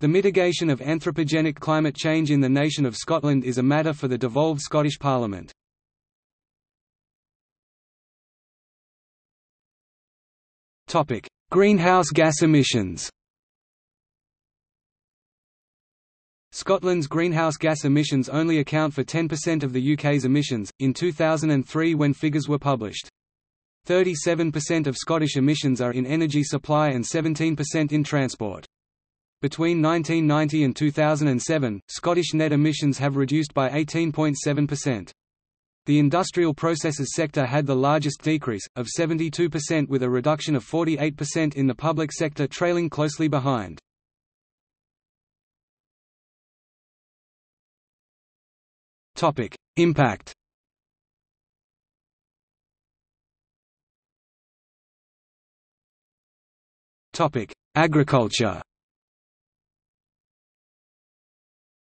The mitigation of anthropogenic climate change in the nation of Scotland is a matter for the devolved Scottish Parliament. Topic: Greenhouse gas emissions Scotland's greenhouse gas emissions only account for 10% of the UK's emissions, in 2003 when figures were published. 37% of Scottish emissions are in energy supply and 17% in transport. Between 1990 and 2007, Scottish net emissions have reduced by 18.7%. The industrial processes sector had the largest decrease, of 72% with a reduction of 48% in the public sector trailing closely behind. Impact Agriculture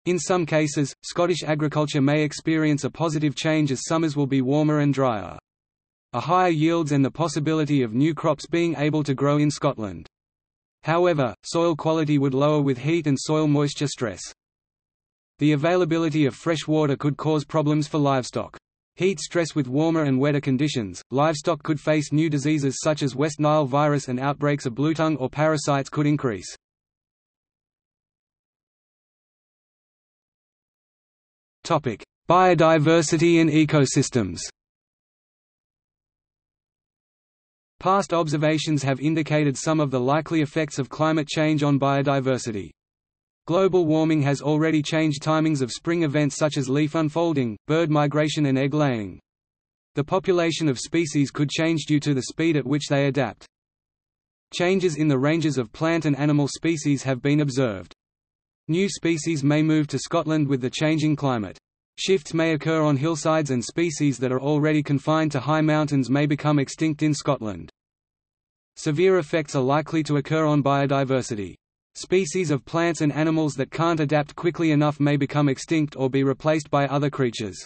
In some cases, Scottish agriculture may experience a positive change as summers will be warmer and drier. A higher yields and the possibility of new crops being able to grow in Scotland. However, soil quality would lower with heat and soil moisture stress. The availability of fresh water could cause problems for livestock. Heat stress with warmer and wetter conditions, livestock could face new diseases such as West Nile virus and outbreaks of bluetongue or parasites could increase. Biodiversity and ecosystems Past observations have indicated some of the likely effects of climate change on biodiversity. Global warming has already changed timings of spring events such as leaf unfolding, bird migration and egg laying. The population of species could change due to the speed at which they adapt. Changes in the ranges of plant and animal species have been observed. New species may move to Scotland with the changing climate. Shifts may occur on hillsides and species that are already confined to high mountains may become extinct in Scotland. Severe effects are likely to occur on biodiversity. Species of plants and animals that can't adapt quickly enough may become extinct or be replaced by other creatures.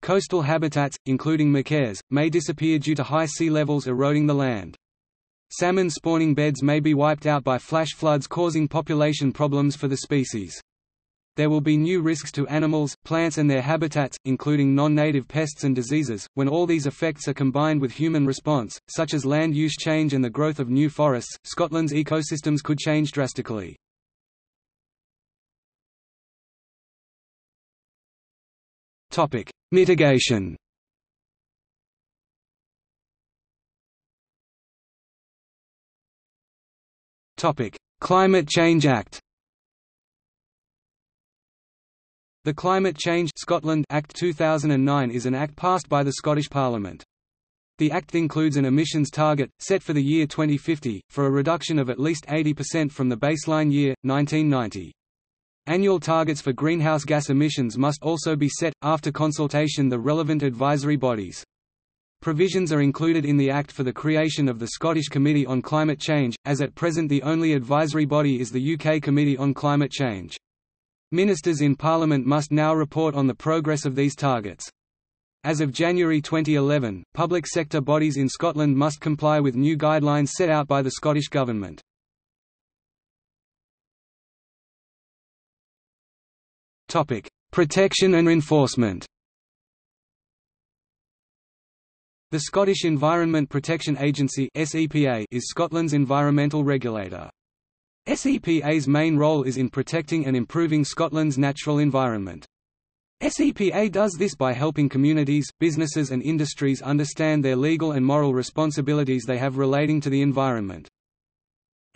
Coastal habitats, including machair, may disappear due to high sea levels eroding the land. Salmon spawning beds may be wiped out by flash floods causing population problems for the species. There will be new risks to animals, plants and their habitats, including non-native pests and diseases, when all these effects are combined with human response, such as land use change and the growth of new forests, Scotland's ecosystems could change drastically. Mitigation Climate Change Act The Climate Change Scotland Act 2009 is an act passed by the Scottish Parliament. The Act includes an emissions target, set for the year 2050, for a reduction of at least 80% from the baseline year, 1990. Annual targets for greenhouse gas emissions must also be set, after consultation the relevant advisory bodies. Provisions are included in the Act for the creation of the Scottish Committee on Climate Change, as at present the only advisory body is the UK Committee on Climate Change. Ministers in Parliament must now report on the progress of these targets. As of January 2011, public sector bodies in Scotland must comply with new guidelines set out by the Scottish Government. Protection and enforcement The Scottish Environment Protection Agency is Scotland's environmental regulator. SEPA's main role is in protecting and improving Scotland's natural environment. SEPA does this by helping communities, businesses and industries understand their legal and moral responsibilities they have relating to the environment.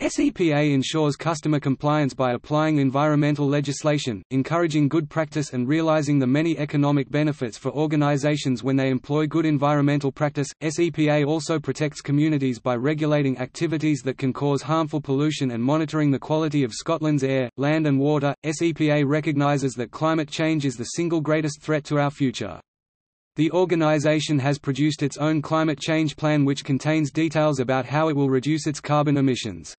SEPA ensures customer compliance by applying environmental legislation, encouraging good practice and realizing the many economic benefits for organizations when they employ good environmental practice. SEPA also protects communities by regulating activities that can cause harmful pollution and monitoring the quality of Scotland's air, land and water. SEPA recognizes that climate change is the single greatest threat to our future. The organization has produced its own climate change plan which contains details about how it will reduce its carbon emissions.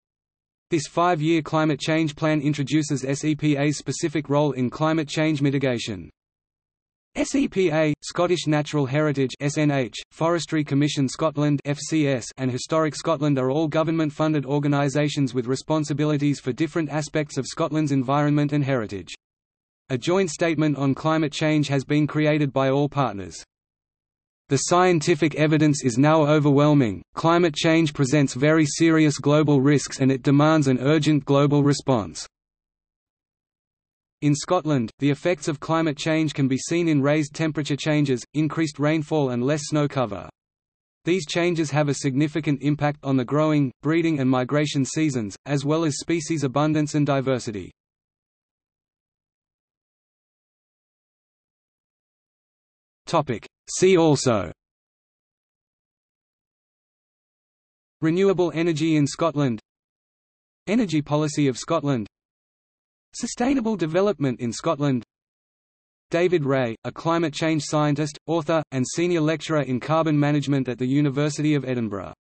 This five-year climate change plan introduces SEPA's specific role in climate change mitigation. SEPA, Scottish Natural Heritage (SNH), Forestry Commission Scotland (FCS), and Historic Scotland are all government-funded organisations with responsibilities for different aspects of Scotland's environment and heritage. A joint statement on climate change has been created by all partners. The scientific evidence is now overwhelming, climate change presents very serious global risks and it demands an urgent global response. In Scotland, the effects of climate change can be seen in raised temperature changes, increased rainfall and less snow cover. These changes have a significant impact on the growing, breeding and migration seasons, as well as species abundance and diversity. See also. Renewable energy in Scotland. Energy policy of Scotland. Sustainable development in Scotland. David Reay, a climate change scientist, author, and senior lecturer in carbon management at the University of Edinburgh